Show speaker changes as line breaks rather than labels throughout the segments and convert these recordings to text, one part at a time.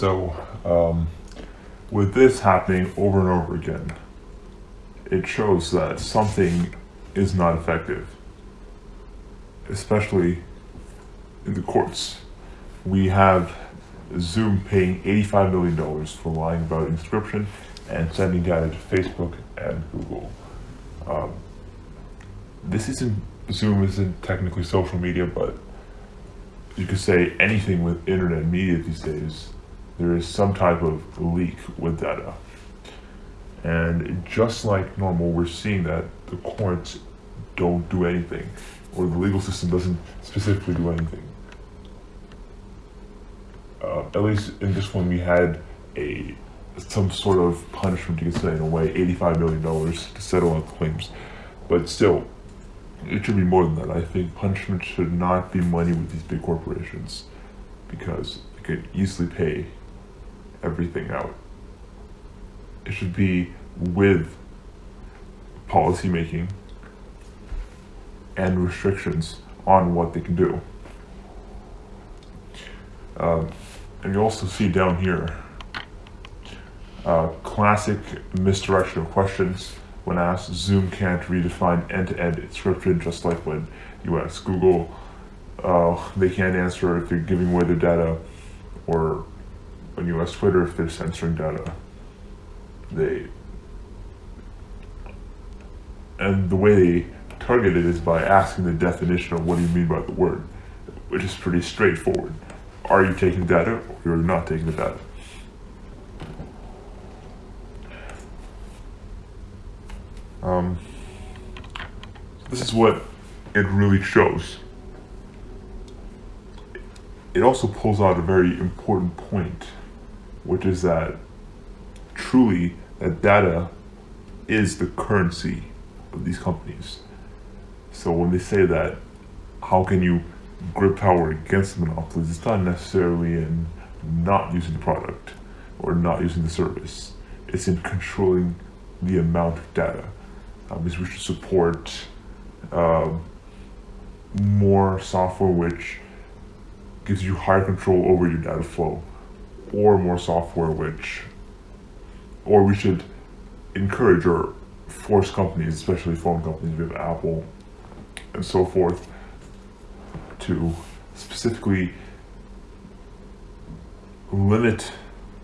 So, um, with this happening over and over again, it shows that something is not effective, especially in the courts. We have Zoom paying $85 million for lying about encryption and sending data to Facebook and Google. Um, this isn't, Zoom isn't technically social media, but you could say anything with internet media these days, there is some type of leak with data. And just like normal, we're seeing that the courts don't do anything, or the legal system doesn't specifically do anything. Uh, at least in this one, we had a some sort of punishment, you could say, in a way, $85 million to settle out claims. But still, it should be more than that. I think punishment should not be money with these big corporations because they could easily pay everything out. It should be with policy making and restrictions on what they can do. Um, and you also see down here uh, classic misdirection of questions when asked. Zoom can't redefine end-to-end encryption, just like when you ask Google, uh, they can't answer if they're giving away their data, or you ask Twitter if they're censoring data. They and the way they target it is by asking the definition of what do you mean by the word, which is pretty straightforward. Are you taking data or you're not taking the data? Um, this is what it really shows. It also pulls out a very important point, which is that truly that data is the currency of these companies. So when they say that, how can you grip power against monopolies? It's not necessarily in not using the product or not using the service. It's in controlling the amount of data um, we should support uh, more software which gives you higher control over your data flow or more software which or we should encourage or force companies especially phone companies we have apple and so forth to specifically limit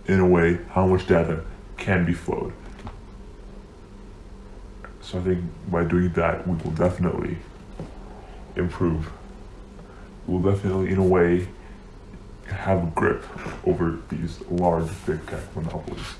in a way how much data can be flowed so I think by doing that, we will definitely improve. We'll definitely, in a way, have a grip over these large big tech monopolies.